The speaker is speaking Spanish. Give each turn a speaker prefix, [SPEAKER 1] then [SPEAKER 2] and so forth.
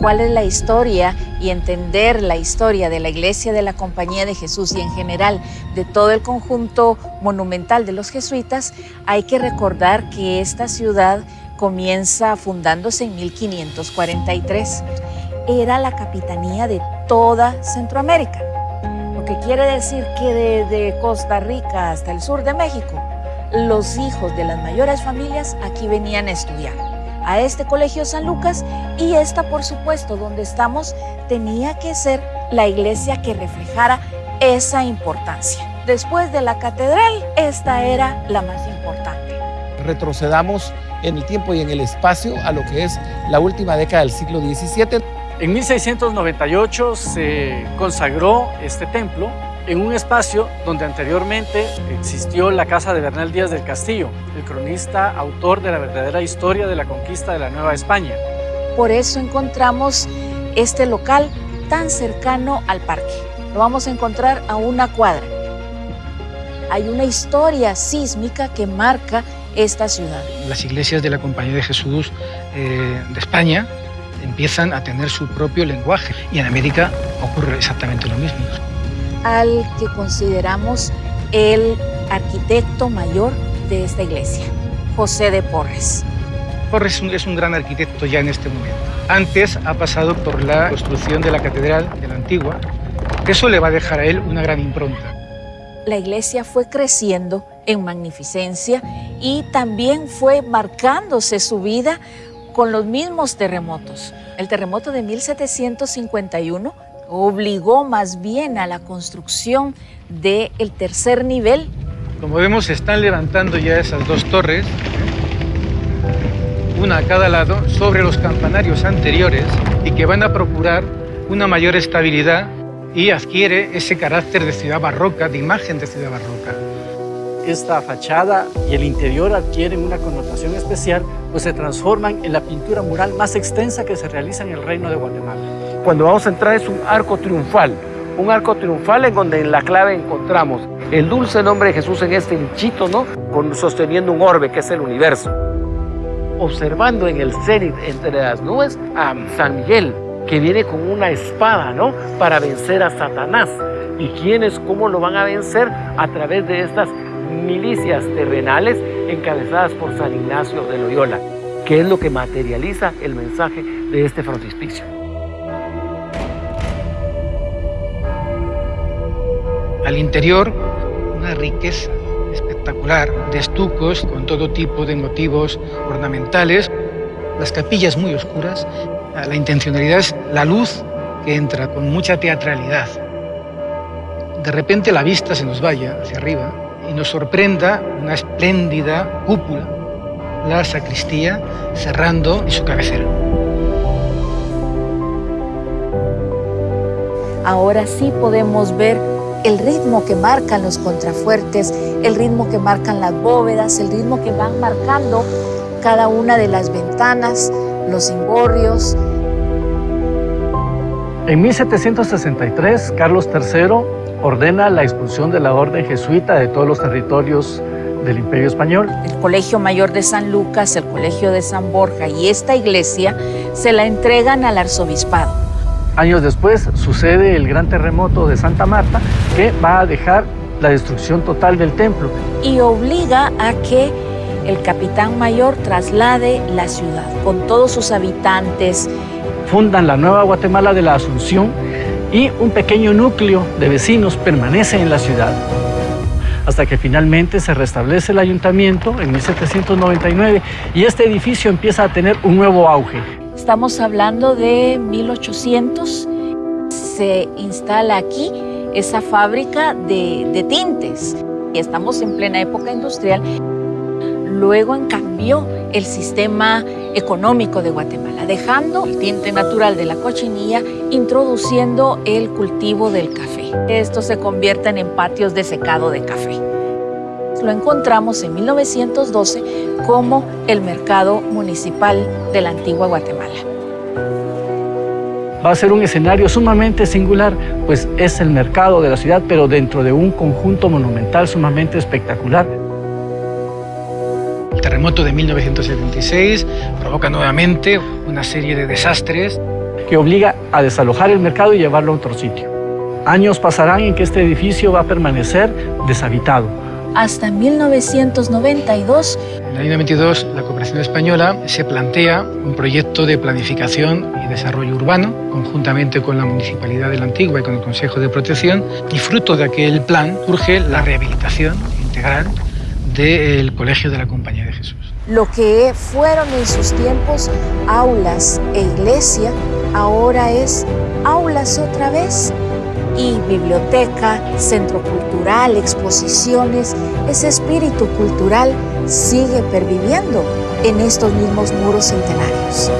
[SPEAKER 1] cuál es la historia y entender la historia de la Iglesia de la Compañía de Jesús y en general de todo el conjunto monumental de los jesuitas, hay que recordar que esta ciudad comienza fundándose en 1543. Era la capitanía de toda Centroamérica, lo que quiere decir que desde Costa Rica hasta el sur de México, los hijos de las mayores familias aquí venían a estudiar a este Colegio San Lucas y esta, por supuesto, donde estamos, tenía que ser la iglesia que reflejara esa importancia. Después de la catedral, esta era la más importante.
[SPEAKER 2] Retrocedamos en el tiempo y en el espacio a lo que es la última década del siglo XVII.
[SPEAKER 3] En 1698 se consagró este templo en un espacio donde anteriormente existió la casa de Bernal Díaz del Castillo, el cronista autor de la verdadera historia de la conquista de la Nueva España.
[SPEAKER 1] Por eso encontramos este local tan cercano al parque. Lo vamos a encontrar a una cuadra. Hay una historia sísmica que marca esta ciudad.
[SPEAKER 4] Las iglesias de la Compañía de Jesús eh, de España empiezan a tener su propio lenguaje y en América ocurre exactamente lo mismo
[SPEAKER 1] al que consideramos el arquitecto mayor de esta iglesia, José de Porres.
[SPEAKER 4] Porres es un gran arquitecto ya en este momento. Antes ha pasado por la construcción de la Catedral de la Antigua. Eso le va a dejar a él una gran impronta.
[SPEAKER 1] La iglesia fue creciendo en magnificencia y también fue marcándose su vida con los mismos terremotos. El terremoto de 1751 obligó más bien a la construcción del tercer nivel.
[SPEAKER 4] Como vemos, se están levantando ya esas dos torres, una a cada lado, sobre los campanarios anteriores y que van a procurar una mayor estabilidad y adquiere ese carácter de ciudad barroca, de imagen de ciudad barroca.
[SPEAKER 3] Esta fachada y el interior adquieren una connotación especial, pues se transforman en la pintura mural más extensa que se realiza en el Reino de Guatemala
[SPEAKER 2] cuando vamos a entrar es un arco triunfal, un arco triunfal en donde en la clave encontramos el dulce nombre de Jesús en este hinchito, ¿no? Con, sosteniendo un orbe que es el universo. Observando en el cenit entre las nubes a San Miguel, que viene con una espada, ¿no? Para vencer a Satanás. ¿Y quiénes, cómo lo van a vencer? A través de estas milicias terrenales encabezadas por San Ignacio de Loyola, que es lo que materializa el mensaje de este frontispicio.
[SPEAKER 4] Al interior, una riqueza espectacular de estucos con todo tipo de motivos ornamentales, las capillas muy oscuras. La intencionalidad es la luz que entra con mucha teatralidad. De repente la vista se nos vaya hacia arriba y nos sorprenda una espléndida cúpula, la sacristía cerrando en su cabecera.
[SPEAKER 1] Ahora sí podemos ver el ritmo que marcan los contrafuertes, el ritmo que marcan las bóvedas, el ritmo que van marcando cada una de las ventanas, los cimborrios.
[SPEAKER 3] En 1763, Carlos III ordena la expulsión de la orden jesuita de todos los territorios del Imperio Español.
[SPEAKER 1] El Colegio Mayor de San Lucas, el Colegio de San Borja y esta iglesia se la entregan al arzobispado.
[SPEAKER 3] Años después sucede el gran terremoto de Santa Marta que va a dejar la destrucción total del templo.
[SPEAKER 1] Y obliga a que el capitán mayor traslade la ciudad con todos sus habitantes.
[SPEAKER 3] Fundan la nueva Guatemala de la Asunción y un pequeño núcleo de vecinos permanece en la ciudad hasta que finalmente se restablece el ayuntamiento en 1799 y este edificio empieza a tener un nuevo auge.
[SPEAKER 1] Estamos hablando de 1800. Se instala aquí esa fábrica de, tintes. Y estamos en plena época industrial. Luego cambió el sistema económico de Guatemala, dejando el tinte natural de la cochinilla, introduciendo el cultivo del café. Estos se convierten en patios de secado de café. Lo encontramos en 1912 como el mercado municipal de la antigua Guatemala.
[SPEAKER 3] Va a ser un escenario sumamente singular, pues es el mercado de la ciudad, pero dentro de un conjunto monumental sumamente espectacular.
[SPEAKER 4] El terremoto de 1976 provoca nuevamente una serie de desastres
[SPEAKER 3] que obliga a desalojar el mercado y llevarlo a otro sitio. Años pasarán en que este edificio va a permanecer deshabitado.
[SPEAKER 1] Hasta 1992.
[SPEAKER 4] En el año 92, la cooperación española se plantea un proyecto de planificación y desarrollo urbano, conjuntamente con la Municipalidad de la Antigua y con el Consejo de Protección, y fruto de aquel plan surge la rehabilitación integral del Colegio de la Compañía de Jesús.
[SPEAKER 1] Lo que fueron en sus tiempos aulas e iglesia, ahora es aulas otra vez. Y biblioteca, centro cultural, exposiciones, ese espíritu cultural sigue perviviendo en estos mismos muros centenarios.